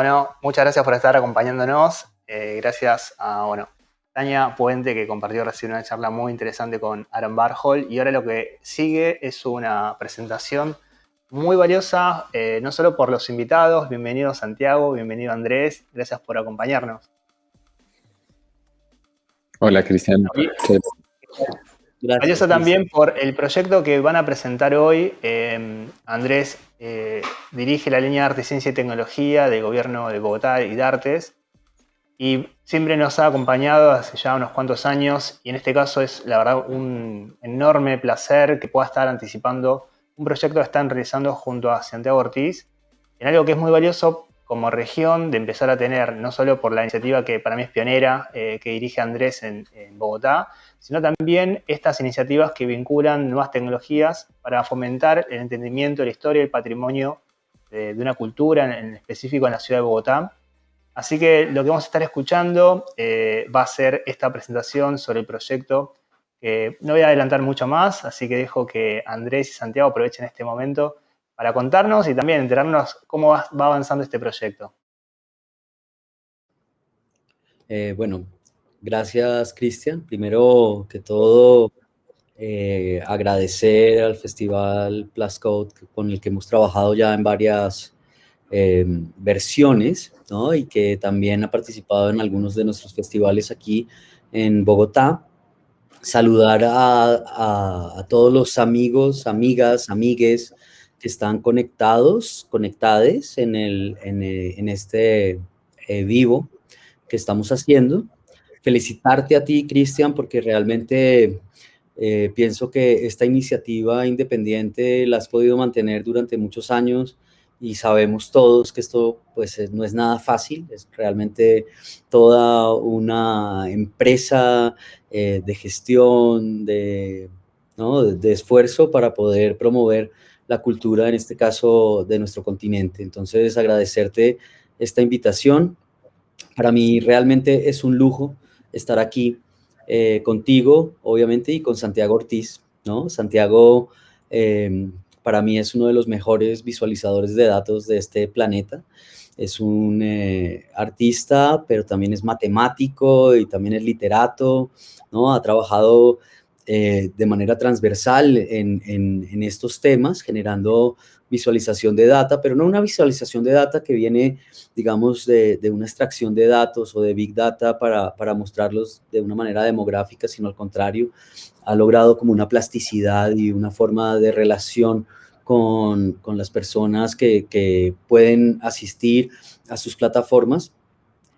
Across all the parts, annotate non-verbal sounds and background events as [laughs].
Bueno, muchas gracias por estar acompañándonos. Eh, gracias a, bueno, Tania Puente, que compartió recién una charla muy interesante con Aaron Barhol. Y ahora lo que sigue es una presentación muy valiosa, eh, no solo por los invitados. Bienvenido Santiago, bienvenido Andrés. Gracias por acompañarnos. Hola, Cristian. Valiosa también por el proyecto que van a presentar hoy. Em, Andrés eh, dirige la línea de Arte, Ciencia y Tecnología del Gobierno de Bogotá y de Artes. Y siempre nos ha acompañado hace ya unos cuantos años. Y en este caso es la verdad un enorme placer que pueda estar anticipando un proyecto que están realizando junto a Santiago Ortiz en algo que es muy valioso como región de empezar a tener, no solo por la iniciativa que para mí es pionera, eh, que dirige Andrés en, Bogotá, sino también estas iniciativas que vinculan nuevas tecnologías para fomentar el entendimiento de la historia y el patrimonio de, una cultura, en específico en la ciudad de Bogotá, Así que lo que vamos a estar escuchando eh, va a ser esta presentación sobre el proyecto. que no voy a adelantar mucho más, así que dejo que Andrés y Santiago aprovechen este momento para contarnos y también enterarnos cómo va, avanzando este proyecto. Eh, bueno, gracias Cristian. Primero que todo, eh, agradecer al Festival Plus Code con el que hemos trabajado ya en varias versiones y que también ha participado en algunos de nuestros festivales aquí en Bogotá. Saludar a, todos los amigos, amigas, amigues que están conectados, conectades en, el, en, este eh, vivo que estamos haciendo. Felicitarte a ti, Cristian, porque realmente eh, pienso que esta iniciativa independiente la has podido mantener durante muchos años, y sabemos todos que esto pues no es nada fácil, es realmente toda una empresa eh, de gestión, de, de, esfuerzo para poder promover la cultura, en este caso, de nuestro continente. Entonces, agradecerte esta invitación. Para mí realmente es un lujo estar aquí eh, contigo, obviamente, y con Santiago Ortiz, ¿no? Santiago eh, para mí es uno de los mejores visualizadores de datos de este planeta. Es un eh, artista, pero también es matemático y también es literato, ¿no? Ha trabajado eh, de manera transversal en, en, estos temas, generando visualización de data, pero no una visualización de data que viene, digamos, de, de una extracción de datos o de Big Data para, para, mostrarlos de una manera demográfica, sino al contrario, ha logrado como una plasticidad y una forma de relación con, con las personas que, que pueden asistir a sus plataformas,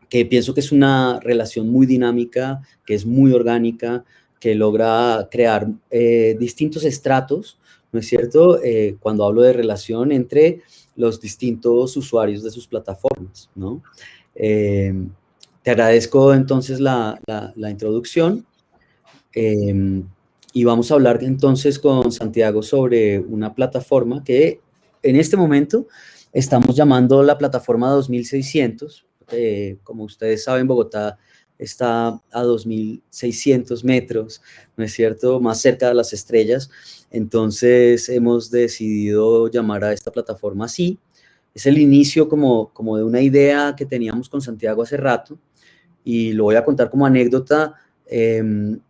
que pienso que es una relación muy dinámica, que es muy orgánica, que logra crear eh, distintos estratos, ¿no es cierto? Eh, cuando hablo de relación entre los distintos usuarios de sus plataformas, ¿no? Eh, te agradezco entonces la, la, introducción y vamos a hablar entonces con Santiago sobre una plataforma que en este momento estamos llamando la plataforma 2600. como ustedes saben, Bogotá está a 2.600 metros, ¿no es cierto?, más cerca de las estrellas. Entonces hemos decidido llamar a esta plataforma así. Es el inicio como, como de una idea que teníamos con Santiago hace rato y lo voy a contar como anécdota. Em,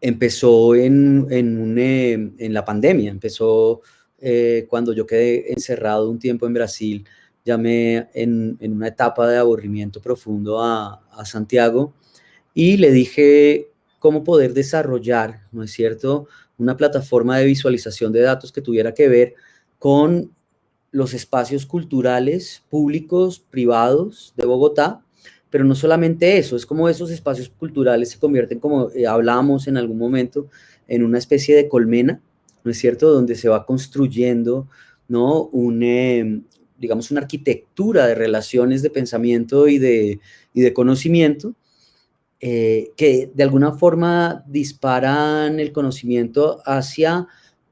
empezó en, em, en, la pandemia, empezó eh, cuando yo quedé encerrado un tiempo en Brasil llamé en, en una etapa de aburrimiento profundo a, a, Santiago y le dije cómo poder desarrollar, ¿no es cierto?, una plataforma de visualización de datos que tuviera que ver con los espacios culturales públicos, privados de Bogotá, pero no solamente eso, es como esos espacios culturales se convierten, como eh, hablábamos en algún momento, en una especie de colmena, ¿no es cierto?, donde se va construyendo, ¿no?, un, eh, digamos, una arquitectura de relaciones de pensamiento y de, y de conocimiento eh, que de alguna forma disparan el conocimiento hacia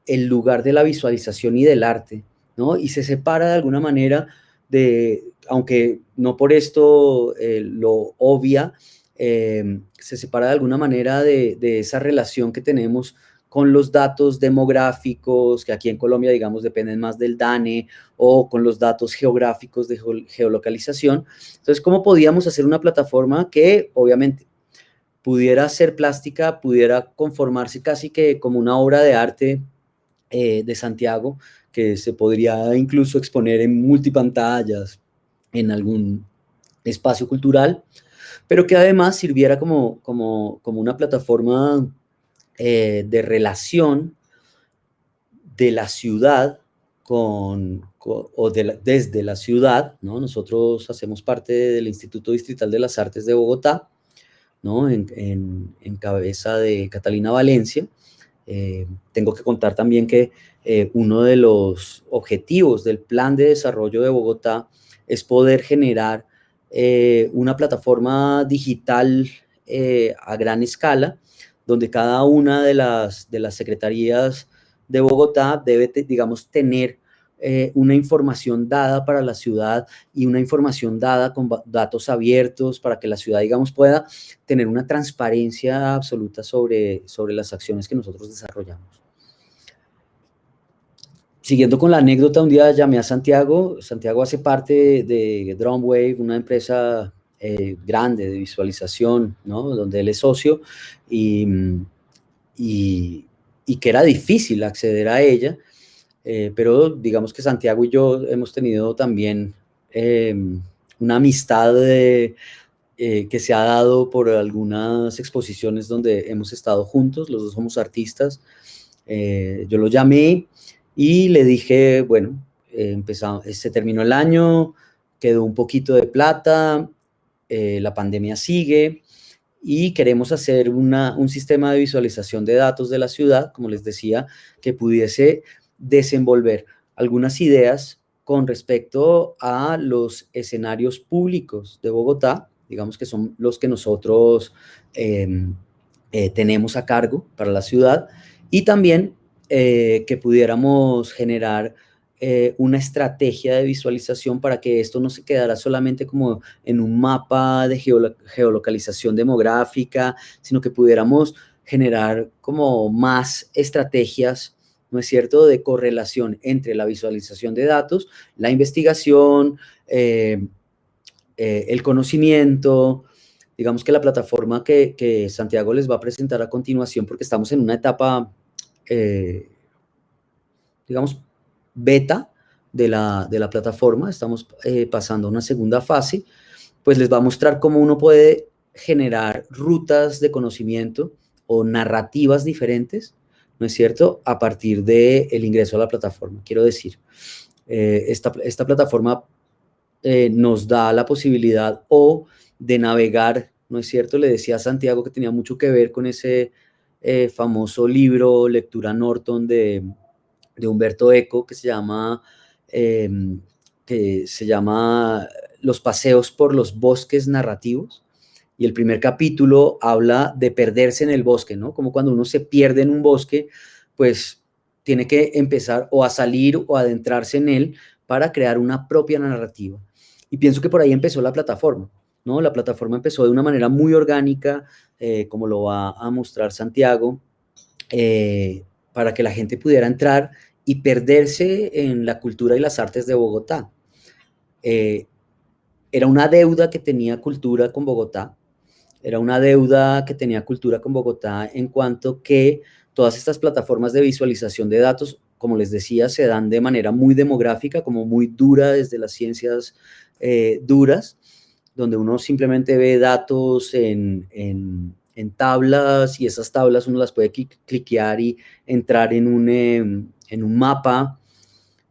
el lugar de la visualización y del arte, ¿no? Y se separa de alguna manera de, aunque no por esto eh, lo obvia, eh, se separa de alguna manera de, de, esa relación que tenemos con los datos demográficos, que aquí en Colombia, digamos, dependen más del DANE, o con los datos geográficos de geolocalización. Entonces, ¿cómo podíamos hacer una plataforma que, obviamente, pudiera ser plástica, pudiera conformarse casi que como una obra de arte eh, de Santiago, que se podría incluso exponer en multipantallas, en algún espacio cultural, pero que además sirviera como, como, como una plataforma eh, de relación de la ciudad con, o desde la ciudad, ¿no? Nosotros hacemos parte del Instituto Distrital de las Artes de Bogotá, ¿no? En, cabeza de Catalina Valencia. Eh, tengo que contar también que eh, uno de los objetivos del Plan de Desarrollo de Bogotá es poder generar una plataforma digital a gran escala donde cada una de las, de las secretarías de Bogotá debe, digamos, tener eh, una información dada para la ciudad y una información dada con datos abiertos para que la ciudad, digamos, pueda tener una transparencia absoluta sobre, sobre las acciones que nosotros desarrollamos. Siguiendo con la anécdota, un día llamé a Santiago. Santiago hace parte de Drumwave, una empresa eh, grande de visualización, ¿no? donde él es socio y, y, que era difícil acceder a ella, eh, pero digamos que Santiago y yo hemos tenido también em, una amistad eh, que se ha dado por algunas exposiciones donde hemos estado juntos, los dos somos artistas. yo lo llamé y le dije, bueno, empezamos, se terminó el año, quedó un poquito de plata, eh, la pandemia sigue y queremos hacer un sistema de visualización de datos de la ciudad, como les decía, que pudiese desenvolver algunas ideas con respecto a los escenarios públicos de Bogotá, digamos que son los que nosotros em, eh, tenemos a cargo para la ciudad, y también eh, que pudiéramos generar eh, una estrategia de visualización para que esto no se quedara solamente como en un mapa de geolocalización demográfica, sino que pudiéramos generar como más estrategias, ¿no es cierto?, de correlación entre la visualización de datos, la investigación, eh, eh, el conocimiento, digamos que la plataforma que, Santiago les va a presentar a continuación, porque estamos en una etapa, digamos, beta de la, plataforma, estamos eh, pasando a una segunda fase, pues les va a mostrar cómo uno puede generar rutas de conocimiento o narrativas diferentes, ¿no es cierto?, a partir del el ingreso a la plataforma. Quiero decir, eh, esta, plataforma eh, nos da la posibilidad o de navegar, ¿no es cierto? Le decía a Santiago que tenía mucho que ver con ese famoso libro, Lectura Norton de, de Humberto Eco que se llama, em, que se llama Los paseos por los bosques narrativos. Y el primer capítulo habla de perderse en el bosque, ¿no? Como cuando uno se pierde en un bosque, pues tiene que empezar o a salir o adentrarse en él para crear una propia narrativa. Y pienso que por ahí empezó la plataforma, ¿no? La plataforma empezó de una manera muy orgánica, eh, como lo va a mostrar Santiago, eh, para que la gente pudiera entrar y perderse en la cultura y las artes de Bogotá. Eh, era una deuda que tenía cultura con Bogotá, era una deuda que tenía cultura con Bogotá en cuanto que todas estas plataformas de visualización de datos, como les decía, se dan de manera muy demográfica, como muy dura desde las ciencias eh, duras, donde uno simplemente ve datos en, en, tablas y esas tablas uno las puede cliquear y entrar en un, em, en un mapa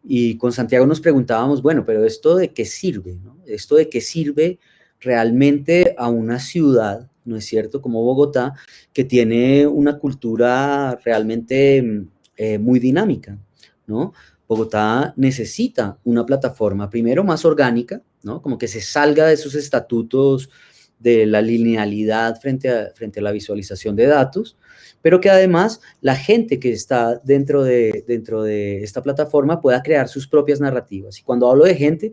y con Santiago nos preguntábamos, bueno, pero ¿esto de qué sirve? ¿Esto de qué sirve realmente a una ciudad, no es cierto, como Bogotá, que tiene una cultura realmente eh, muy dinámica, ¿no? Bogotá necesita una plataforma, primero, más orgánica, ¿no? Como que se salga de sus estatutos de la linealidad frente a, frente a la visualización de datos, pero que además la gente que está dentro de, dentro de esta plataforma pueda crear sus propias narrativas. Y cuando hablo de gente,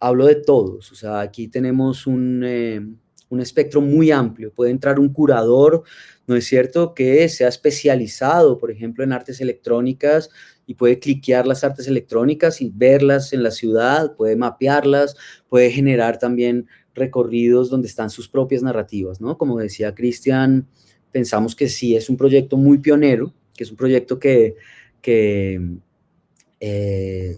hablo de todos. O sea, aquí tenemos un, eh, un espectro muy amplio. Puede entrar un curador, ¿no es cierto?, que sea especializado, por ejemplo, en artes electrónicas y puede cliquear las artes electrónicas y verlas en la ciudad, puede mapearlas, puede generar también recorridos donde están sus propias narrativas, ¿no? Como decía Cristian, pensamos que sí es un proyecto muy pionero, que es un proyecto que, eh,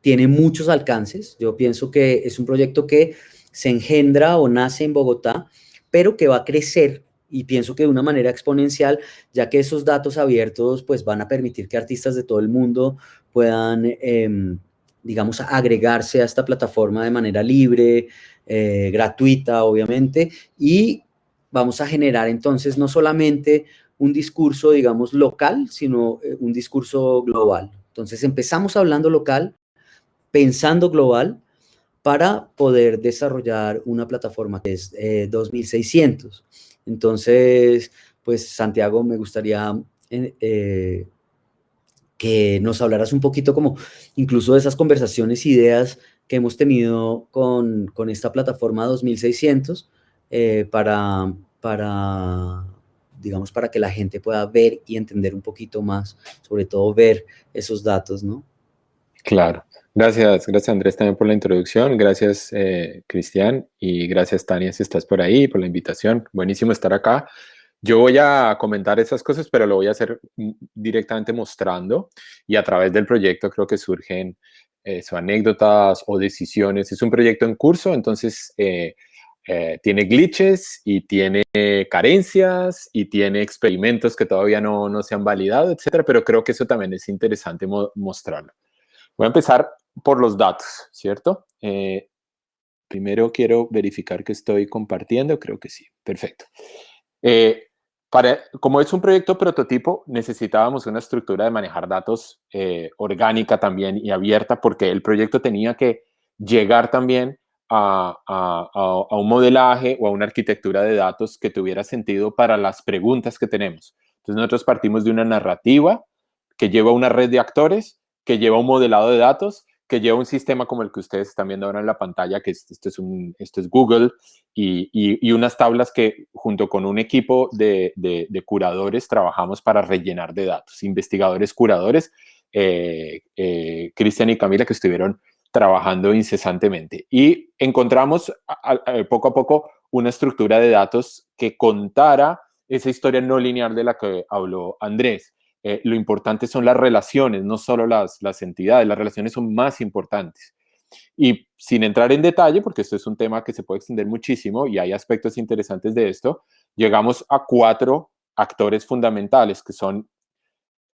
tiene muchos alcances. Yo pienso que es un proyecto que se engendra o nace en Bogotá, pero que va a crecer y pienso que de una manera exponencial, ya que esos datos abiertos pues van a permitir que artistas de todo el mundo puedan, em, digamos, agregarse a esta plataforma de manera libre, eh, gratuita, obviamente, y vamos a generar entonces no solamente un discurso, digamos, local, sino eh, un discurso global. Entonces empezamos hablando local, pensando global, para poder desarrollar una plataforma que es 2600. Eh, Entonces, pues Santiago, me gustaría que nos hablaras un poquito como incluso de esas conversaciones, ideas que hemos tenido con, esta plataforma 2600 eh, para, para, digamos, para que la gente pueda ver y entender un poquito más, sobre todo ver esos datos, ¿no? Claro. Gracias, gracias Andrés también por la introducción, gracias eh, Cristian y gracias Tania si estás por ahí, por la invitación, buenísimo estar acá. Yo voy a comentar esas cosas, pero lo voy a hacer directamente mostrando y a través del proyecto creo que surgen eh, anécdotas o decisiones. Es un proyecto en curso, entonces eh, eh, tiene glitches y tiene carencias y tiene experimentos que todavía no, no se han validado, etcétera, pero creo que eso también es interesante mostrarlo. Voy a empezar por los datos, ¿cierto? Eh, primero quiero verificar que estoy compartiendo, creo que sí, perfecto. Eh, para, como es un proyecto prototipo, necesitábamos una estructura de manejar datos eh, orgánica también y abierta, porque el proyecto tenía que llegar también a, a, un modelaje o a una arquitectura de datos que tuviera sentido para las preguntas que tenemos. Entonces nosotros partimos de una narrativa que lleva una red de actores, que lleva un modelado de datos que lleva un sistema como el que ustedes están viendo ahora en la pantalla, que esto, es, un, esto es Google, y, y, unas tablas que junto con un equipo de, de, curadores trabajamos para rellenar de datos, investigadores curadores, eh, eh, Cristian y Camila, que estuvieron trabajando incesantemente. Y encontramos poco a poco una estructura de datos que contara esa historia no lineal de la que habló Andrés. Eh, lo importante son las relaciones, no solo las, las entidades, las relaciones son más importantes. Y sin entrar en detalle, porque esto es un tema que se puede extender muchísimo y hay aspectos interesantes de esto, llegamos a cuatro actores fundamentales, que son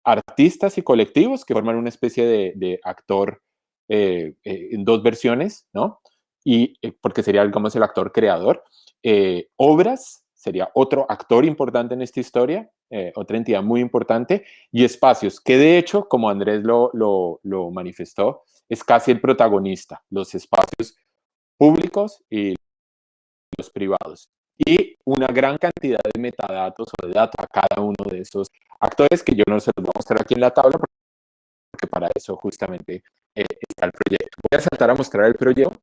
artistas y colectivos, que forman una especie de, actor eh, eh, en dos versiones, ¿no? Y porque sería, digamos, el actor creador. obras, sería otro actor importante en esta historia, eh, otra entidad muy importante, y espacios, que de hecho, como Andrés lo, lo, manifestó, es casi el protagonista, los espacios públicos y los privados. Y una gran cantidad de metadatos o de datos a cada uno de esos actores que yo no se los voy a mostrar aquí en la tabla porque para eso justamente eh, está el proyecto. Voy a saltar a mostrar el proyecto,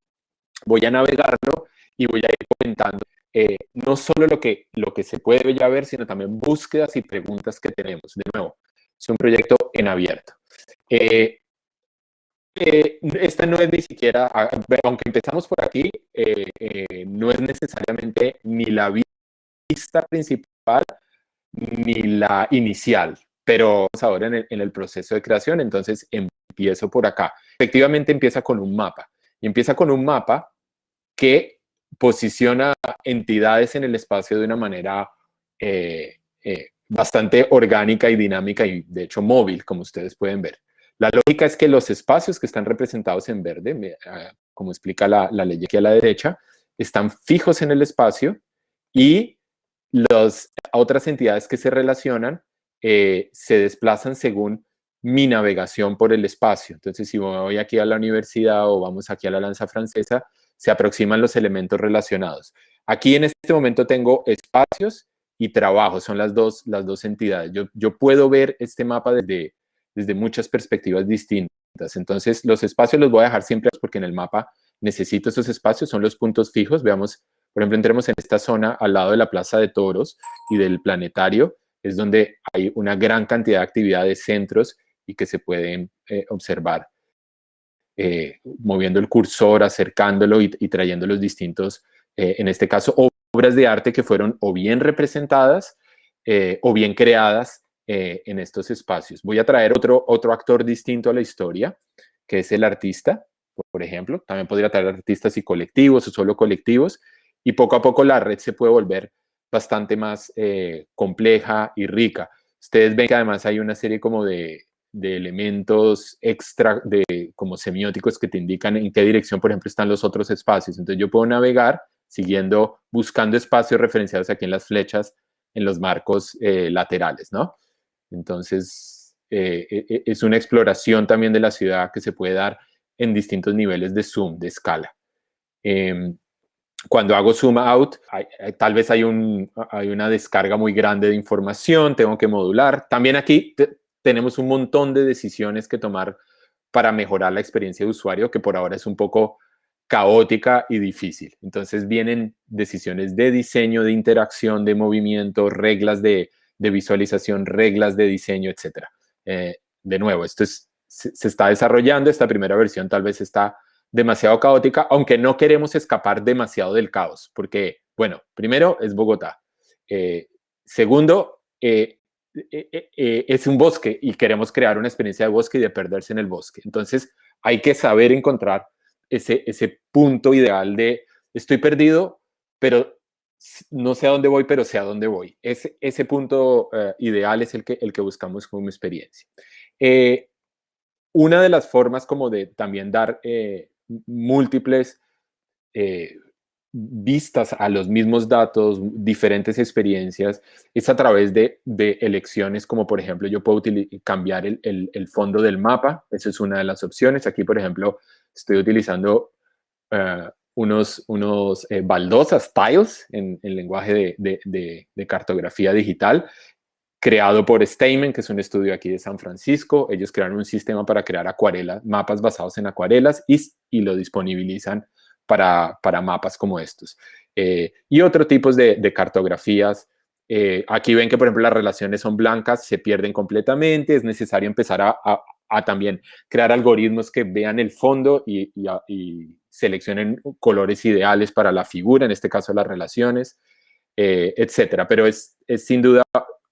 voy a navegarlo y voy a ir comentando eh, no solo lo que, lo que se puede ya ver, sino también búsquedas y preguntas que tenemos. De nuevo, es un proyecto en abierto. Eh, eh, esta no es ni siquiera, aunque empezamos por aquí, no es necesariamente ni la vista principal ni la inicial, pero ahora en el, en el proceso de creación, entonces empiezo por acá. Efectivamente empieza con un mapa, y empieza con un mapa que posiciona entidades en el espacio de una manera eh, eh, bastante orgánica y dinámica y de hecho móvil, como ustedes pueden ver. La lógica es que los espacios que están representados en verde, ah, como explica la, ley aquí a la derecha, están fijos en el espacio y las otras entidades que se relacionan eh, se desplazan según mi navegación por el espacio. Entonces, si voy aquí a la universidad o vamos aquí a la lanza francesa, se aproximan los elementos relacionados. Aquí en este momento tengo espacios y trabajo, son las dos, las dos entidades. Yo, yo puedo ver este mapa desde, desde muchas perspectivas distintas. Entonces, los espacios los voy a dejar siempre porque en el mapa necesito esos espacios, son los puntos fijos. Veamos Por ejemplo, entremos en esta zona al lado de la Plaza de Toros y del Planetario, es donde hay una gran cantidad de actividades, centros y que se pueden eh, observar eh, moviendo el cursor, acercándolo y, trayendo los distintos, eh, en este caso, obras de arte que fueron o bien representadas o bien creadas en estos espacios. Voy a traer otro, otro actor distinto a la historia, que es el artista, por ejemplo. También podría traer artistas y colectivos o solo colectivos. Y poco a poco la red se puede volver bastante más compleja y rica. Ustedes ven que además hay una serie como de, de elementos extra, de, como semióticos que te indican en qué dirección, por ejemplo, están los otros espacios. Entonces yo puedo navegar siguiendo, buscando espacios referenciados aquí en las flechas, en los marcos eh, laterales, ¿no? Entonces, eh, e, e, es una exploración también de la ciudad que se puede dar en distintos niveles de zoom, de escala. Em, cuando hago zoom out, tal vez hay, un, hay una descarga muy grande de información, tengo que modular. También aquí tenemos un montón de decisiones que tomar para mejorar la experiencia de usuario, que por ahora es un poco caótica y difícil. Entonces vienen decisiones de diseño, de interacción, de movimiento, reglas de, visualización, reglas de diseño, etc. Eh, de nuevo, esto es, se, está desarrollando, esta primera versión tal vez está demasiado caótica, aunque no queremos escapar demasiado del caos, porque, bueno, primero es Bogotá. Eh, segundo, eh, es un bosque y queremos crear una experiencia de bosque y de perderse en el bosque. Entonces hay que saber encontrar ese, ese punto ideal de estoy perdido, pero no sé a dónde voy, pero sé a dónde voy. Ese, ese punto ideal es el que, el que buscamos como experiencia. una de las formas como de también dar múltiples vistas a los mismos datos, diferentes experiencias, es a través de, elecciones como por ejemplo yo puedo cambiar el, fondo del mapa, esa es una de las opciones. Aquí por ejemplo estoy utilizando eh, unos, unos eh, baldosas, tiles, en, el lenguaje de, cartografía digital, creado por Steinman, que es un estudio aquí de San Francisco. Ellos crearon un sistema para crear acuarelas, mapas basados en acuarelas y, y lo disponibilizan para, mapas como estos. Eh, y otro tipos de, cartografías. Eh, aquí ven que, por ejemplo, las relaciones son blancas, se pierden completamente. Es necesario empezar a, también crear algoritmos que vean el fondo y, seleccionen colores ideales para la figura, en este caso las relaciones, eh, etcétera. Pero es, sin duda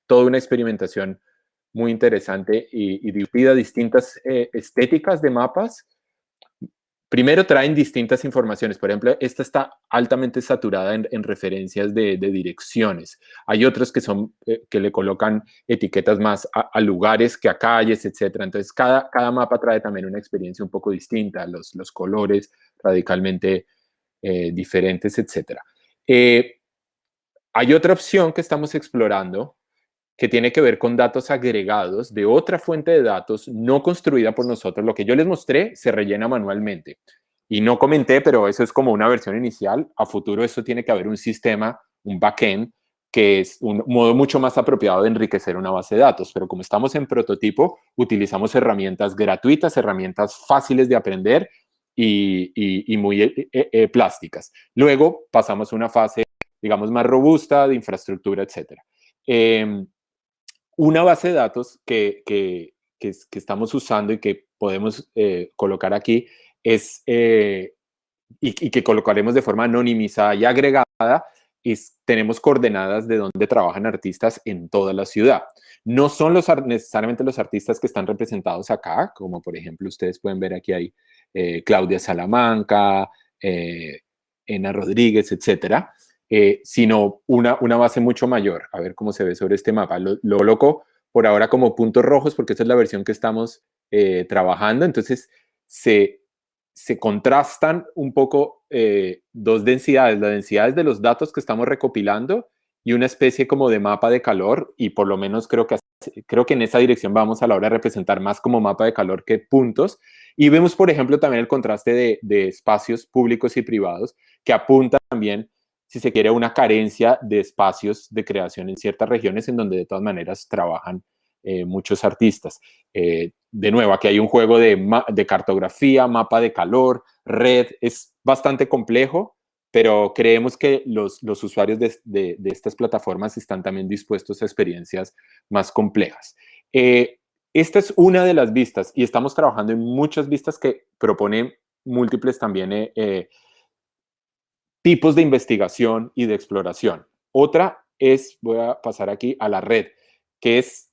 toda una experimentación muy interesante y, y distintas estéticas de mapas Primero traen distintas informaciones. Por ejemplo, esta está altamente saturada en, referencias de, direcciones. Hay otros que, son, eh, que le colocan etiquetas más a, lugares que a calles, etc. Entonces, cada, cada mapa trae también una experiencia un poco distinta, los, los colores radicalmente eh, diferentes, etc. Eh, hay otra opción que estamos explorando que tiene que ver con datos agregados de otra fuente de datos no construida por nosotros. Lo que yo les mostré se rellena manualmente. Y no comenté, pero eso es como una versión inicial. A futuro eso tiene que haber un sistema, un backend, que es un modo mucho más apropiado de enriquecer una base de datos. Pero como estamos en prototipo, utilizamos herramientas gratuitas, herramientas fáciles de aprender y, muy eh, eh, eh, plásticas. Luego pasamos a una fase, digamos, más robusta de infraestructura, etcétera. Em, una base de datos que, que, estamos usando y que podemos eh, colocar aquí es, eh, y, que colocaremos de forma anonimizada y agregada, es, tenemos coordenadas de dónde trabajan artistas en toda la ciudad. No son los, necesariamente los artistas que están representados acá, como por ejemplo ustedes pueden ver aquí hay eh, Claudia Salamanca, Ena Rodríguez, etcétera, eh, sino una, una base mucho mayor. A ver cómo se ve sobre este mapa. Lo, lo coloco por ahora como puntos rojos porque esta es la versión que estamos eh, trabajando. Entonces, se, se contrastan un poco eh, dos densidades, las densidades de los datos que estamos recopilando y una especie como de mapa de calor y por lo menos creo que, creo que en esa dirección vamos a la hora de representar más como mapa de calor que puntos. Y vemos, por ejemplo, también el contraste de, de espacios públicos y privados que apunta también si se quiere, una carencia de espacios de creación en ciertas regiones en donde de todas maneras trabajan eh, muchos artistas. Eh, de nuevo, aquí hay un juego de, cartografía, mapa de calor, red, es bastante complejo, pero creemos que los, los usuarios de, de, estas plataformas están también dispuestos a experiencias más complejas. Eh, esta es una de las vistas y estamos trabajando en muchas vistas que proponen múltiples también tipos de investigación y de exploración. Otra es, voy a pasar aquí a la red, que es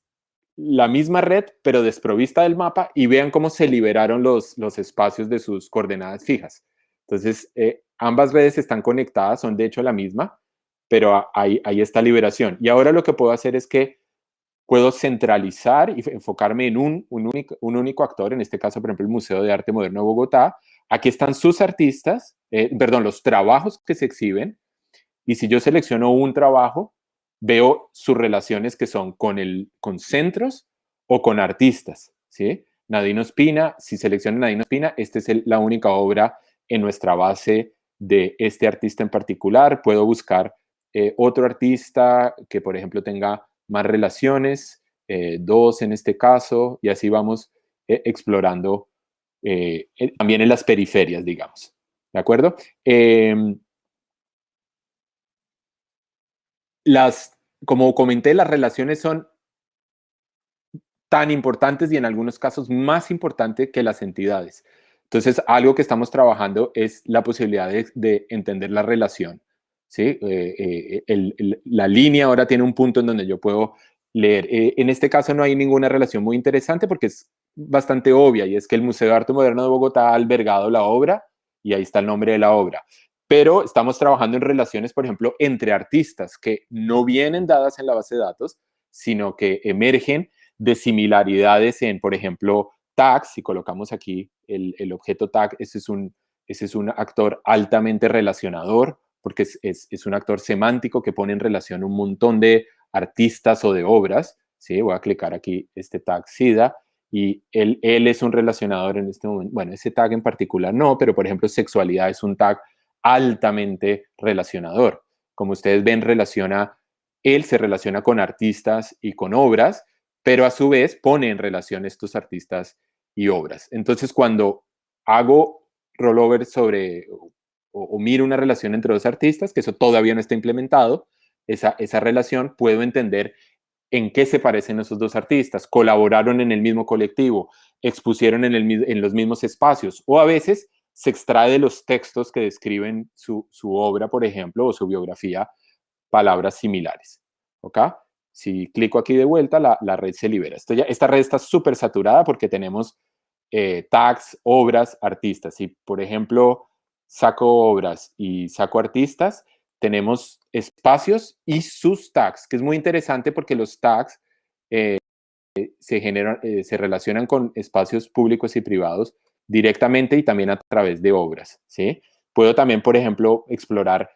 la misma red, pero desprovista del mapa y vean cómo se liberaron los, los espacios de sus coordenadas fijas. Entonces, eh, ambas redes están conectadas, son de hecho la misma, pero ahí, ahí está liberación. Y ahora lo que puedo hacer es que puedo centralizar y enfocarme en un, un, único, un único actor, en este caso, por ejemplo, el Museo de Arte Moderno de Bogotá. Aquí están sus artistas, eh, perdón, los trabajos que se exhiben. Y si yo selecciono un trabajo, veo sus relaciones que son con, el, con centros o con artistas, ¿sí? Nadino Espina, si selecciono Nadino Espina, esta es la única obra en nuestra base de este artista en particular. Puedo buscar eh, otro artista que, por ejemplo, tenga más relaciones, eh, dos en este caso, y así vamos explorando también en las periferias, digamos. ¿De acuerdo? Em, las, como comenté, las relaciones son tan importantes y en algunos casos más importantes que las entidades. Entonces, algo que estamos trabajando es la posibilidad de entender la relación ¿sí? Eh, eh, la línea ahora tiene un punto en donde yo puedo leer. Eh, en este caso no hay ninguna relación muy interesante porque es bastante obvia y es que el Museo de Arte Moderno de Bogotá ha albergado la obra y ahí está el nombre de la obra. Pero estamos trabajando en relaciones, por ejemplo, entre artistas que no vienen dadas en la base de datos, sino que emergen de similaridades en, por ejemplo, tags. Si colocamos aquí el, el objeto tag, ese es, un, ese es un actor altamente relacionador porque es, un actor semántico que pone en relación un montón de artistas o de obras. ¿sí? Voy a clicar aquí este tag SIDA y él, él es un relacionador en este momento. Bueno, ese tag en particular no, pero por ejemplo sexualidad es un tag altamente relacionador. Como ustedes ven, relaciona, él se relaciona con artistas y con obras, pero a su vez pone en relación estos artistas y obras. Entonces, cuando hago rollover sobre, o, miro una relación entre dos artistas, que eso todavía no está implementado, esa, esa relación, puedo entender en qué se parecen esos dos artistas, colaboraron en el mismo colectivo, expusieron en, el, en los mismos espacios, o a veces se extrae de los textos que describen su, su obra, por ejemplo, o su biografía, palabras similares. ¿Ok? Si clico aquí de vuelta, la, la red se libera. Esto esta red está súper saturada porque tenemos eh, tags, obras, artistas. Si, por ejemplo, saco obras y saco artistas, tenemos espacios y sus tags, que es muy interesante porque los tags eh, se, generan, eh, se relacionan con espacios públicos y privados directamente y también a través de obras. ¿sí? Puedo también, por ejemplo, explorar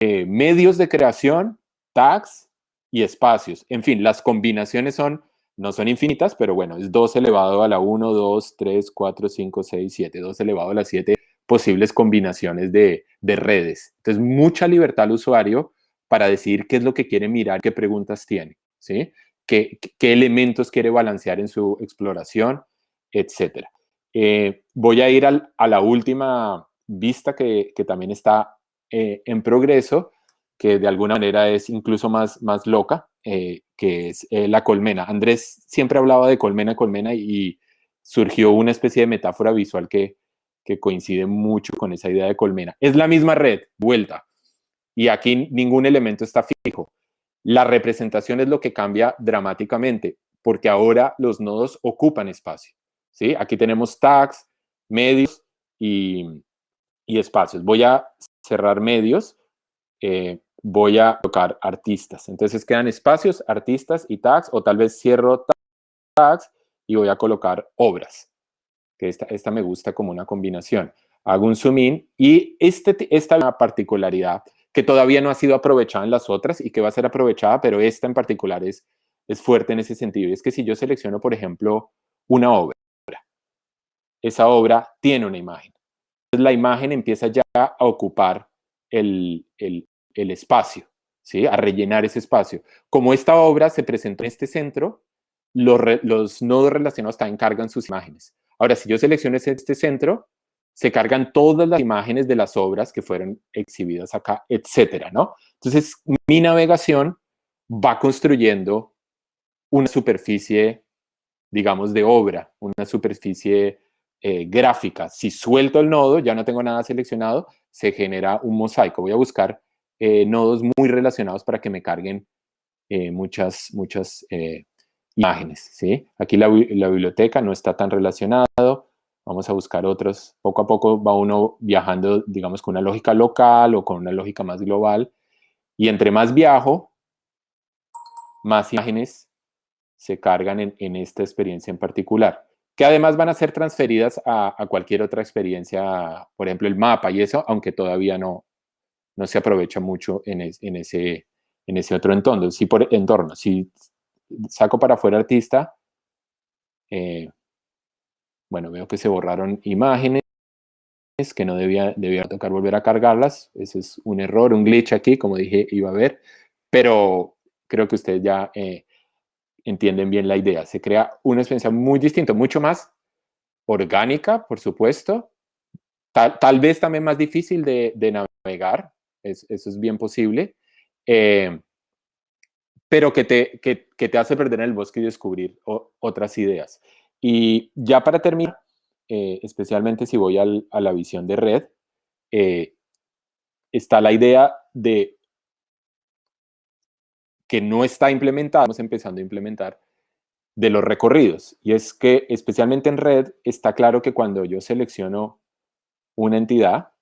eh, medios de creación, tags y espacios. En fin, las combinaciones son, no son infinitas, pero bueno, es 2 elevado a la 1, 2, 3, 4, 5, 6, 7. 2 elevado a la 7 posibles combinaciones de, redes. Entonces, mucha libertad al usuario para decidir qué es lo que quiere mirar, qué preguntas tiene, ¿sí? qué, elementos quiere balancear en su exploración, etcétera. Eh, voy a ir a la última vista que, también está eh, en progreso, que de alguna manera es incluso más, más loca, eh, que es la colmena. Andrés siempre hablaba de colmena, colmena y surgió una especie de metáfora visual que, que coincide mucho con esa idea de colmena. Es la misma red, vuelta, y aquí ningún elemento está fijo. La representación es lo que cambia dramáticamente, porque ahora los nodos ocupan espacio. ¿sí? Aquí tenemos tags, medios y, espacios. Voy a cerrar medios, eh, voy a tocar artistas. Entonces quedan espacios, artistas y tags, o tal vez cierro tags y voy a colocar obras que esta, esta me gusta como una combinación. Hago un zoom in y este, esta particularidad que todavía no ha sido aprovechada en las otras y que va a ser aprovechada, pero esta en particular es, es fuerte en ese sentido. Y es que si yo selecciono, por ejemplo, una obra, esa obra tiene una imagen. La imagen empieza ya a ocupar el, el, el espacio, ¿sí? a rellenar ese espacio. Como esta obra se presentó en este centro, los, los nodos relacionados también cargan sus imágenes. Ahora, si yo selecciono este centro, se cargan todas las imágenes de las obras que fueron exhibidas acá, etcétera, ¿no? Entonces, mi navegación va construyendo una superficie, digamos, de obra, una superficie eh, gráfica. Si suelto el nodo, ya no tengo nada seleccionado, se genera un mosaico. Voy a buscar eh, nodos muy relacionados para que me carguen eh, muchas, muchas imágenes, ¿sí? Aquí la, biblioteca no está tan relacionado, vamos a buscar otros. Poco a poco va uno viajando, digamos, con una lógica local o con una lógica más global. Y entre más viajo, más imágenes se cargan en, esta experiencia en particular, que además van a ser transferidas a, cualquier otra experiencia, por ejemplo, el mapa y eso, aunque todavía no, no se aprovecha mucho en, ese, en ese otro entorno. Si, por, entorno. si saco para afuera artista, eh, bueno, veo que se borraron imágenes que no debía, debía tocar volver a cargarlas. Ese es un error, un glitch aquí, como dije, iba a haber. Pero creo que ustedes ya eh, entienden bien la idea. Se crea una experiencia muy distinta, mucho más orgánica, por supuesto. Tal, vez también más difícil de, navegar. eso es bien posible. Eh, pero que te, que, te hace perder en el bosque y descubrir otras ideas. Y ya para terminar, eh, especialmente si voy a la visión de red, eh, está la idea de que no está implementada, estamos empezando a implementar, de los recorridos. Y es que especialmente en red está claro que cuando yo selecciono una entidad,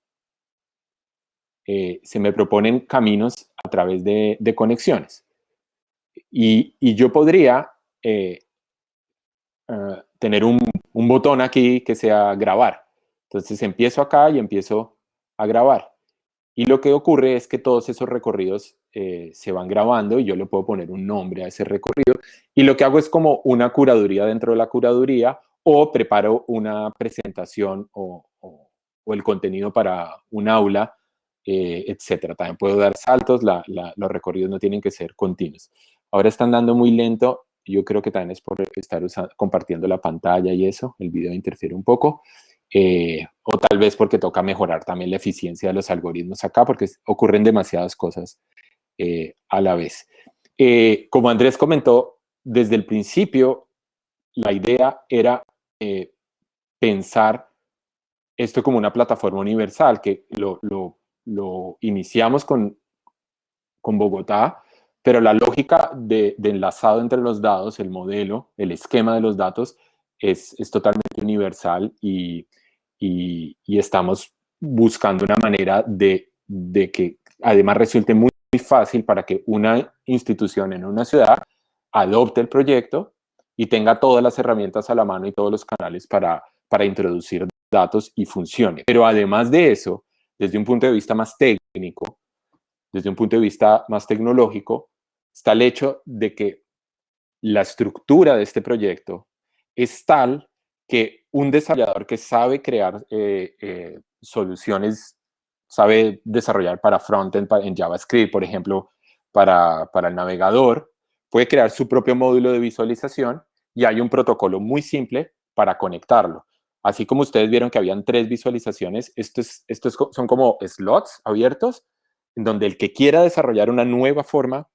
eh, se me proponen caminos a través de, conexiones. Y, yo podría Ah, tener un, botón aquí que sea grabar. Entonces empiezo acá y empiezo a grabar. Y lo que ocurre es que todos esos recorridos eh, se van grabando y yo le puedo poner un nombre a ese recorrido. Y lo que hago es como una curaduría dentro de la curaduría o preparo una presentación o, el contenido para un aula, eh, etcétera. También puedo dar saltos, los recorridos no tienen que ser continuos. Ahora están dando muy lento yo creo que también es por estar compartiendo la pantalla y eso, el video interfiere un poco. Eh, o tal vez porque toca mejorar también la eficiencia de los algoritmos acá, porque ocurren demasiadas cosas eh, a la vez. Eh, como Andrés comentó, desde el principio la idea era pensar esto como una plataforma universal, que lo, lo, iniciamos con, con Bogotá, pero la lógica de, enlazado entre los datos, el modelo, el esquema de los datos, es, totalmente universal y, estamos buscando una manera de, que además resulte muy, fácil para que una institución en una ciudad adopte el proyecto y tenga todas las herramientas a la mano y todos los canales para, para introducir datos y funcione. Pero además de eso, desde un punto de vista más técnico, desde un punto de vista más tecnológico, está el hecho de que la estructura de este proyecto es tal que un desarrollador que sabe crear eh, eh, soluciones, sabe desarrollar para frontend en JavaScript, por ejemplo, para, para el navegador, puede crear su propio módulo de visualización y hay un protocolo muy simple para conectarlo. Así como ustedes vieron que habían tres visualizaciones, estos, estos son como slots abiertos, en donde el que quiera desarrollar una nueva forma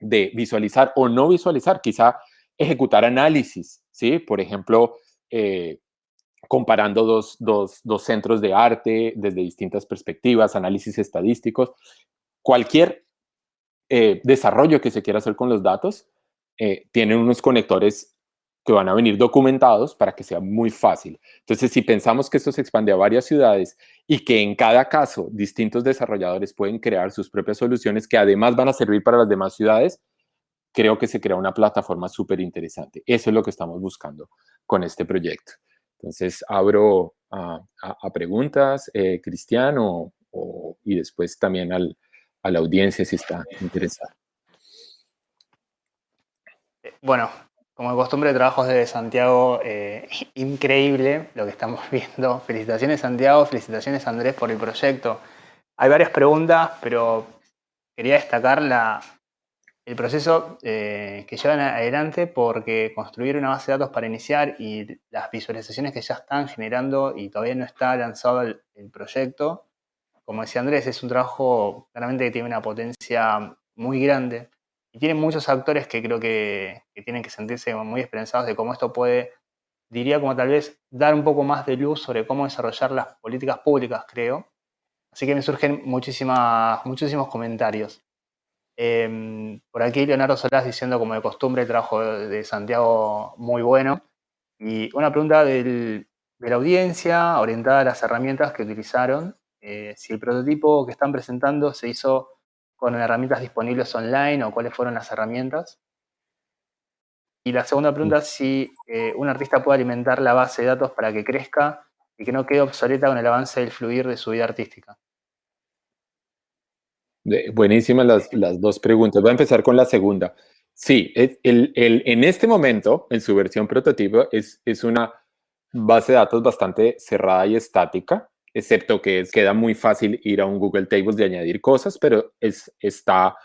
de visualizar o no visualizar, quizá ejecutar análisis, ¿sí? Por ejemplo, eh, comparando dos, centros de arte desde distintas perspectivas, análisis estadísticos, cualquier eh, desarrollo que se quiera hacer con los datos eh, tiene unos conectores que van a venir documentados para que sea muy fácil. Entonces, si pensamos que esto se expande a varias ciudades y que en cada caso distintos desarrolladores pueden crear sus propias soluciones que además van a servir para las demás ciudades, creo que se crea una plataforma súper interesante. Eso es lo que estamos buscando con este proyecto. Entonces, abro a, preguntas, eh, Cristiano, y después también a la audiencia si está interesada. Bueno, como de costumbre, trabajos de Santiago, eh, increíble lo que estamos [laughs] viendo. Felicitaciones Santiago, felicitaciones Andrés por el proyecto. Hay varias preguntas, pero quería destacar el proceso eh, que llevan adelante porque construir una base de datos para iniciar y las visualizaciones que ya están generando y todavía no está lanzado el, proyecto, como decía Andrés, es un trabajo claramente que tiene una potencia muy grande y tiene muchos actores que creo que, tienen que sentirse muy esperanzados de cómo esto puede, diría como tal vez, dar un poco más de luz sobre cómo desarrollar las políticas públicas, creo. Así que me surgen muchísimas, muchísimos comentarios. Em, por aquí Leonardo Solás diciendo como de costumbre el trabajo de, Santiago muy bueno. Y una pregunta de la audiencia orientada a las herramientas que utilizaron. Eh, si el prototipo que están presentando se hizo con herramientas disponibles online o cuáles fueron las herramientas. Y la segunda pregunta es si eh, un artista puede alimentar la base de datos para que crezca y que no quede obsoleta con el avance del fluir de su vida artística. Buenísimas las, las, dos preguntas. Voy a empezar con la segunda. Sí, el, el, en este momento, en su versión prototipo, es, es una base de datos bastante cerrada y estática, excepto que queda muy fácil ir a un Google Tables de añadir cosas, pero es, está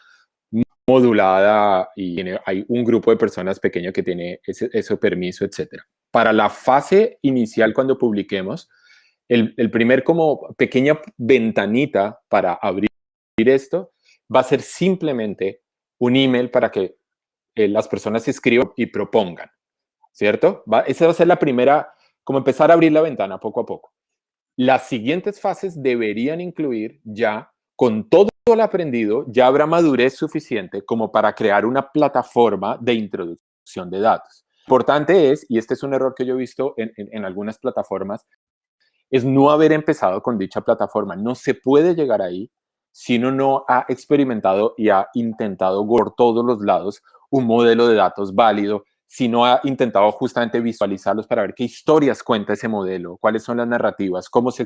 modulada y hay un grupo de personas pequeño que tiene ese, ese permiso, etc. Para la fase inicial, cuando publiquemos, el, el primer como pequeña ventanita para abrir esto va a ser simplemente un email para que eh, las personas escriban y propongan, ¿cierto? Va, esa va a ser la primera, como empezar a abrir la ventana poco a poco. Las siguientes fases deberían incluir ya, con todo el aprendido, ya habrá madurez suficiente como para crear una plataforma de introducción de datos. Importante es, y este es un error que yo he visto en, en algunas plataformas, es no haber empezado con dicha plataforma. No se puede llegar ahí si uno no ha experimentado y ha intentado por todos los lados un modelo de datos válido, si no ha intentado justamente visualizarlos para ver qué historias cuenta ese modelo, cuáles son las narrativas, cómo se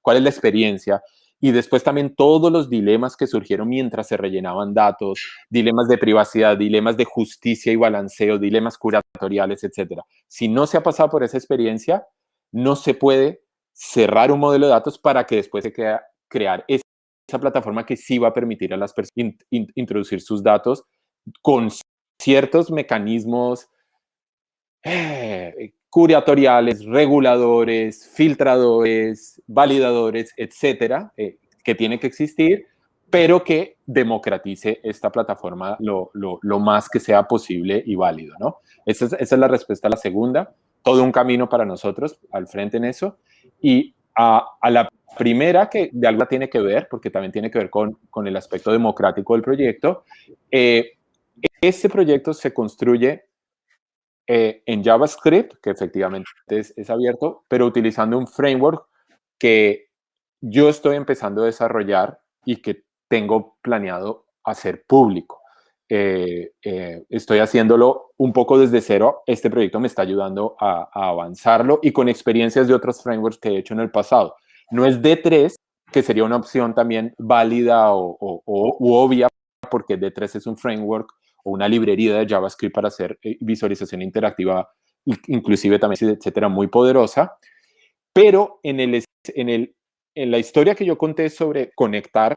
cuál es la experiencia, y después también todos los dilemas que surgieron mientras se rellenaban datos, dilemas de privacidad, dilemas de justicia y balanceo, dilemas curatoriales, etc. Si no se ha pasado por esa experiencia, no se puede cerrar un modelo de datos para que después se crea, crear esa plataforma que sí va a permitir a las personas introducir sus datos con ciertos mecanismos eh, curatoriales, reguladores, filtradores, validadores, etcétera, eh, que tiene que existir, pero que democratice esta plataforma lo, más que sea posible y válido, ¿no? Esa es, la respuesta a la segunda. Todo un camino para nosotros al frente en eso. Y a, a la primera, que de algo tiene que ver, porque también tiene que ver con, con el aspecto democrático del proyecto, eh, este proyecto se construye eh, en JavaScript, que efectivamente es, es, abierto, pero utilizando un framework que yo estoy empezando a desarrollar y que tengo planeado hacer público. Eh, estoy haciéndolo un poco desde cero. Este proyecto me está ayudando a, a, avanzarlo y con experiencias de otros frameworks que he hecho en el pasado. No es D3, que sería una opción también válida o, obvia, porque D3 es un framework o una librería de JavaScript para hacer eh, visualización interactiva, inclusive también, etcétera, muy poderosa. Pero en, el, en, el, en la historia que yo conté sobre conectar,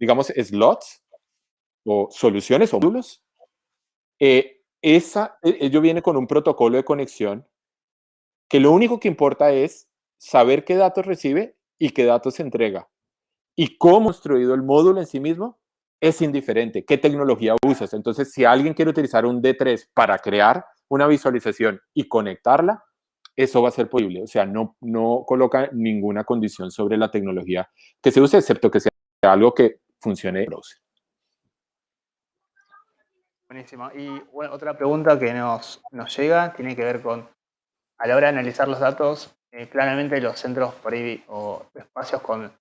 digamos, slots o soluciones o módulos, eh, esa, e, ello viene con un protocolo de conexión que lo único que importa es saber qué datos recibe y qué datos entrega. Y cómo construido el módulo en sí mismo es indiferente. ¿Qué tecnología usas? Entonces, si alguien quiere utilizar un D3 para crear una visualización y conectarla, eso va a ser posible. O sea, no, no coloca ninguna condición sobre la tecnología que se use, excepto que sea algo que funcione en browser. Buenísimo. Y otra pregunta que nos, nos llega tiene que ver con, a la hora de analizar los datos, eh, claramente los centros por o espacios con,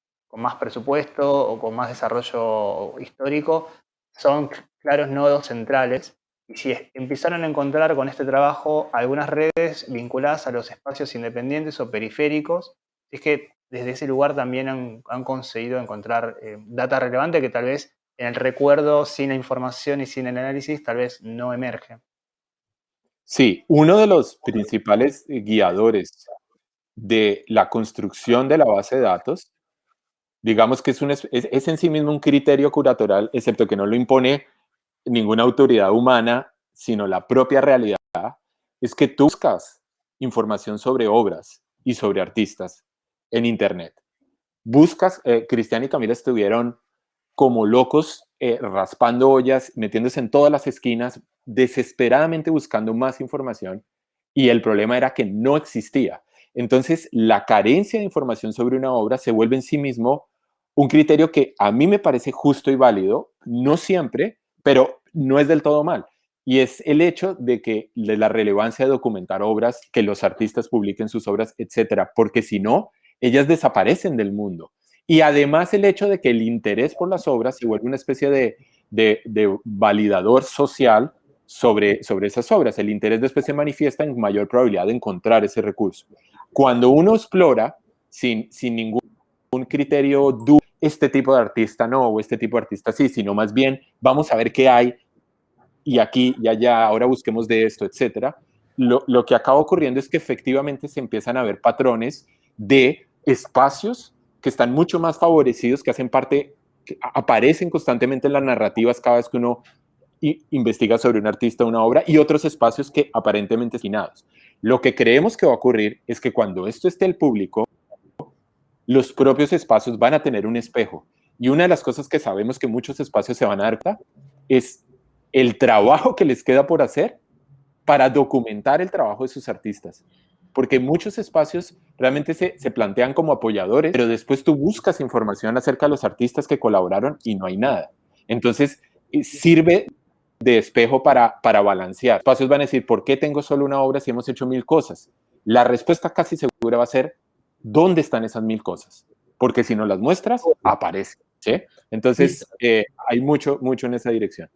más presupuesto o con más desarrollo histórico son claros nodos centrales. Y si empezaron a encontrar con este trabajo algunas redes vinculadas a los espacios independientes o periféricos, es que desde ese lugar también han, conseguido encontrar eh, data relevante que tal vez en el recuerdo, sin la información y sin el análisis, tal vez no emerge. Sí, uno de los principales guiadores de la construcción de la base de datos, digamos que es, es, en sí mismo un criterio curatoral, excepto que no lo impone ninguna autoridad humana, sino la propia realidad, es que tú buscas información sobre obras y sobre artistas en Internet. Buscas, eh, Cristian y Camila estuvieron como locos eh, raspando ollas, metiéndose en todas las esquinas, desesperadamente buscando más información y el problema era que no existía. Entonces, la carencia de información sobre una obra se vuelve en sí mismo un criterio que a mí me parece justo y válido, no siempre, pero no es del todo mal. Y es el hecho de que de la relevancia de documentar obras, que los artistas publiquen sus obras, etcétera, porque si no, ellas desaparecen del mundo. Y además el hecho de que el interés por las obras se vuelve una especie de, de, validador social sobre, sobre esas obras. El interés después se manifiesta en mayor probabilidad de encontrar ese recurso. Cuando uno explora sin, sin ningún criterio este tipo de artista no, o este tipo de artista sí, sino más bien vamos a ver qué hay y aquí y allá, ahora busquemos de esto, etcétera. Lo, lo que acaba ocurriendo es que efectivamente se empiezan a ver patrones de espacios que están mucho más favorecidos, que hacen parte, que aparecen constantemente en las narrativas cada vez que uno investiga sobre un artista o una obra, y otros espacios que aparentemente destinados. Lo que creemos que va a ocurrir es que cuando esto esté al público, los propios espacios van a tener un espejo. Y una de las cosas que sabemos que muchos espacios se van a dar es el trabajo que les queda por hacer para documentar el trabajo de sus artistas. Porque muchos espacios realmente se, se, plantean como apoyadores, pero después tú buscas información acerca de los artistas que colaboraron y no hay nada. Entonces, eh, sirve de espejo para, para balancear. Espacios van a decir, ¿por qué tengo solo una obra si hemos hecho mil cosas? La respuesta casi segura va a ser, ¿dónde están esas mil cosas? Porque si no las muestras, aparece. ¿sí? Entonces, eh, hay mucho, mucho en esa dirección.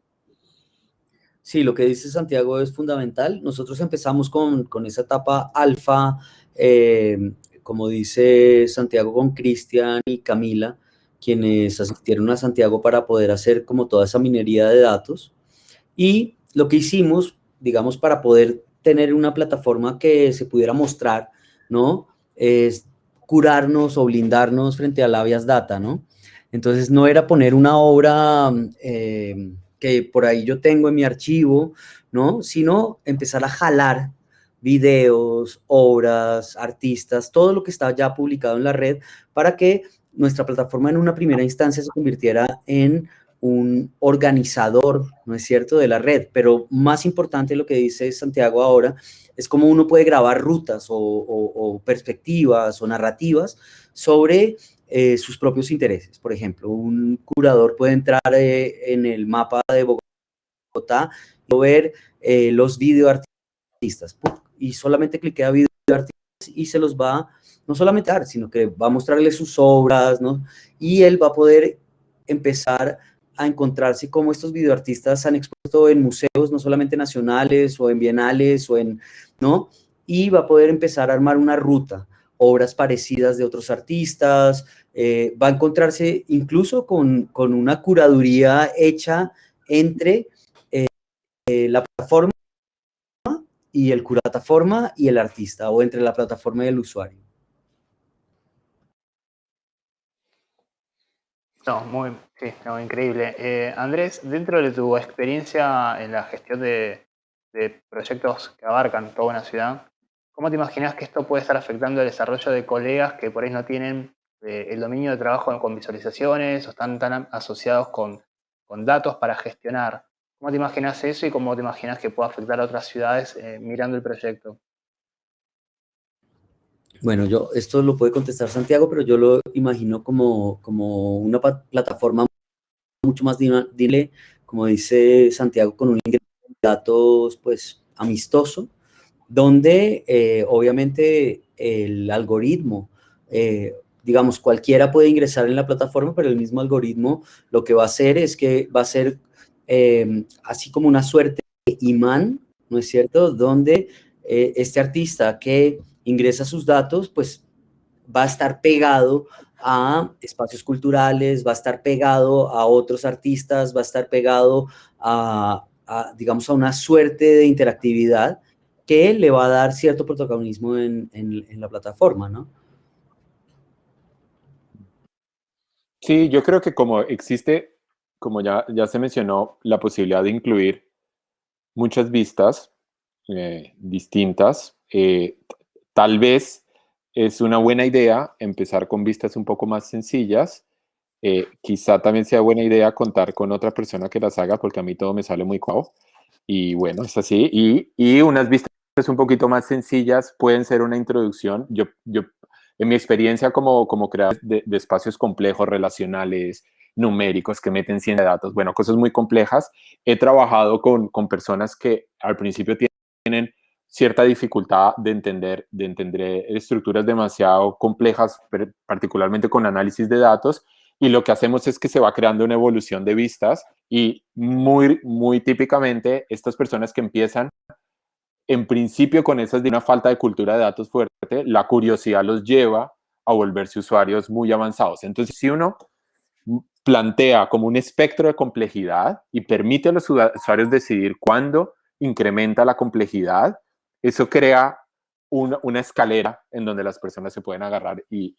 Sí, lo que dice Santiago es fundamental. Nosotros empezamos con, con esa etapa alfa, eh, como dice Santiago, con Cristian y Camila, quienes asistieron a Santiago para poder hacer como toda esa minería de datos. Y lo que hicimos, digamos, para poder tener una plataforma que se pudiera mostrar, ¿no? Es curarnos o blindarnos frente a la Avias Data, ¿no? Entonces, no era poner una obra... Eh, que por ahí yo tengo en mi archivo, ¿no? Sino empezar a jalar videos, obras, artistas, todo lo que está ya publicado en la red para que nuestra plataforma en una primera instancia se convirtiera en un organizador, ¿no es cierto?, de la red. Pero más importante lo que dice Santiago ahora es cómo uno puede grabar rutas o, perspectivas o narrativas sobre eh, sus propios intereses. Por ejemplo, un curador puede entrar eh, en el mapa de Bogotá y ver eh, los videoartistas y solamente cliquea videoartistas y se los va no solamente a dar, sino que va a mostrarle sus obras, ¿no? Y él va a poder empezar a encontrarse cómo estos videoartistas han expuesto en museos, no solamente nacionales o en bienales o en, ¿no? Y va a poder empezar a armar una ruta obras parecidas de otros artistas, eh, va a encontrarse incluso con, una curaduría hecha entre eh, la plataforma y el plataforma y el artista, o entre la plataforma y el usuario. No, muy, sí, increíble. Eh, Andrés, dentro de tu experiencia en la gestión de, de proyectos que abarcan toda una ciudad, ¿Cómo te imaginas que esto puede estar afectando el desarrollo de colegas que por ahí no tienen eh, el dominio de trabajo con visualizaciones o están tan asociados con, datos para gestionar? ¿Cómo te imaginas eso y cómo te imaginas que puede afectar a otras ciudades eh, mirando el proyecto? Bueno, yo esto lo puede contestar Santiago, pero yo lo imagino como, como una plataforma mucho más dile, como dice Santiago, con un ingreso de datos pues amistoso, donde eh, obviamente el algoritmo, eh, digamos, cualquiera puede ingresar en la plataforma, pero el mismo algoritmo lo que va a hacer es que va a ser em, así como una suerte de imán, ¿no es cierto?, donde eh, este artista que ingresa sus datos, pues va a estar pegado a espacios culturales, va a estar pegado a otros artistas, va a estar pegado a digamos, a una suerte de interactividad que le va a dar cierto protagonismo en, la plataforma, ¿no? Sí, yo creo que como existe como ya, ya se mencionó, la posibilidad de incluir muchas vistas eh, distintas. Eh, tal vez es una buena idea empezar con vistas un poco más sencillas. Eh, quizá también sea buena idea contar con otra persona que las haga porque a mí todo me sale muy cuau. Y bueno, es así. Y, y unas vistas un poquito más sencillas pueden ser una introducción. Yo, yo en mi experiencia como, como creador de, espacios complejos, relacionales, numéricos, que meten 100 de datos, bueno, cosas muy complejas, he trabajado con, con personas que al principio tienen cierta dificultad de entender, de entender estructuras demasiado complejas, particularmente con análisis de datos, y lo que hacemos es que se va creando una evolución de vistas y muy, muy típicamente estas personas que empiezan en principio con esas de una falta de cultura de datos fuerte, la curiosidad los lleva a volverse usuarios muy avanzados. Entonces, si uno plantea como un espectro de complejidad y permite a los usuarios decidir cuándo incrementa la complejidad, eso crea una, escalera en donde las personas se pueden agarrar y,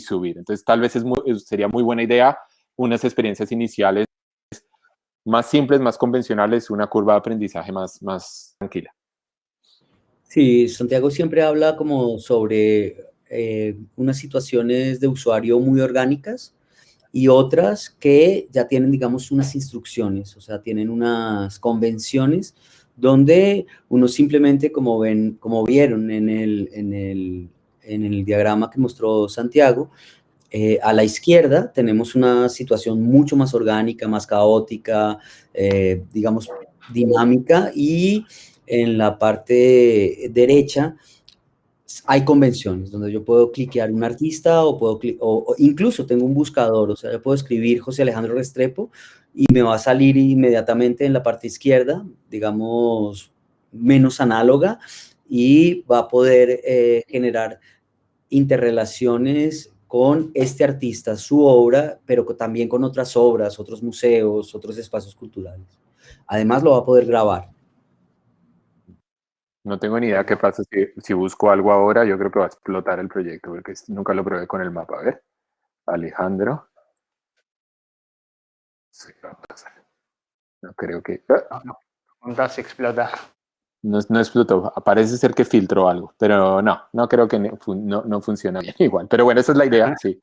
subir. Entonces, tal vez es sería muy buena idea unas experiencias iniciales más simples, más convencionales, una curva de aprendizaje más, más tranquila. Sí, Santiago siempre habla como sobre eh, unas situaciones de usuario muy orgánicas y otras que ya tienen, digamos, unas instrucciones, o sea, tienen unas convenciones donde uno simplemente, como, ven, como vieron en el, en el, en el diagrama que mostró Santiago, eh, a la izquierda tenemos una situación mucho más orgánica, más caótica, eh, digamos, dinámica y en la parte derecha hay convenciones donde yo puedo cliquear un artista o puedo o, incluso tengo un buscador, o sea, yo puedo escribir José Alejandro Restrepo y me va a salir inmediatamente en la parte izquierda, digamos, menos análoga y va a poder eh, generar interrelaciones con este artista, su obra, pero también con otras obras, otros museos, otros espacios culturales. Además lo va a poder grabar. No tengo ni idea qué pasa si, busco algo ahora. Yo creo que va a explotar el proyecto porque nunca lo probé con el mapa. A ver, Alejandro. No creo que... Ah. No, no. se explota. No, no, explotó. Parece ser que filtró algo, pero no, no creo que no, no funciona bien [laughs] igual. Pero bueno, esa es la idea, sí.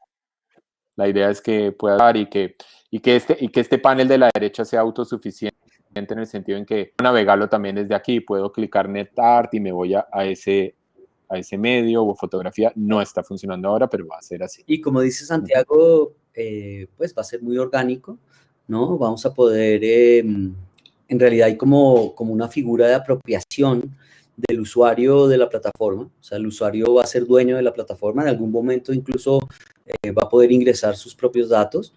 La idea es que pueda dar y que, y que, este, y que este panel de la derecha sea autosuficiente en el sentido en que navegarlo también desde aquí, puedo clicar NetArt y me voy a, ese, a ese medio o fotografía. No está funcionando ahora, pero va a ser así. Y como dice Santiago, eh, pues va a ser muy orgánico, ¿no? Vamos a poder, em, en realidad hay como, como una figura de apropiación del usuario de la plataforma, o sea, el usuario va a ser dueño de la plataforma, en algún momento incluso eh, va a poder ingresar sus propios datos,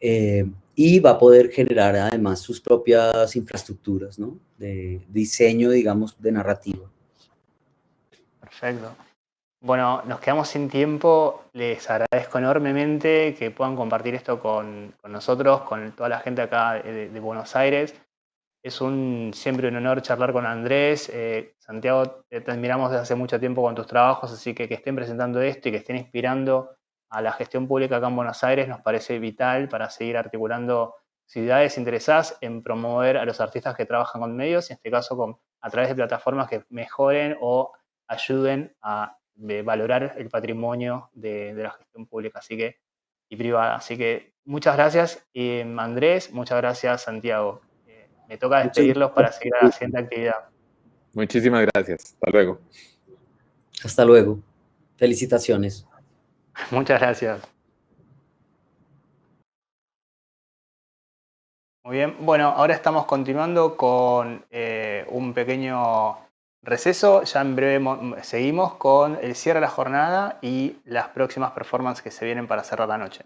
eh, y va a poder generar además sus propias infraestructuras, ¿no? De diseño, digamos, de narrativa. Perfecto. Bueno, nos quedamos sin tiempo. Les agradezco enormemente que puedan compartir esto con, nosotros, con toda la gente acá de, Buenos Aires. Es un, siempre un honor charlar con Andrés. Eh, Santiago, te admiramos desde hace mucho tiempo con tus trabajos, así que que estén presentando esto y que estén inspirando a la gestión pública acá en Buenos Aires nos parece vital para seguir articulando ciudades interesadas en promover a los artistas que trabajan con medios, en este caso a través de plataformas que mejoren o ayuden a valorar el patrimonio de, la gestión pública así que, y privada. Así que muchas gracias Andrés, muchas gracias Santiago. Eh, me toca despedirlos para seguir a la siguiente actividad. Muchísimas gracias. Hasta luego. Hasta luego. Felicitaciones. [laughs] Muchas gracias. Muy bien, bueno, ahora estamos continuando con eh, un pequeño receso. Ya en breve seguimos con el cierre de la jornada y las próximas performances que se vienen para cerrar la noche.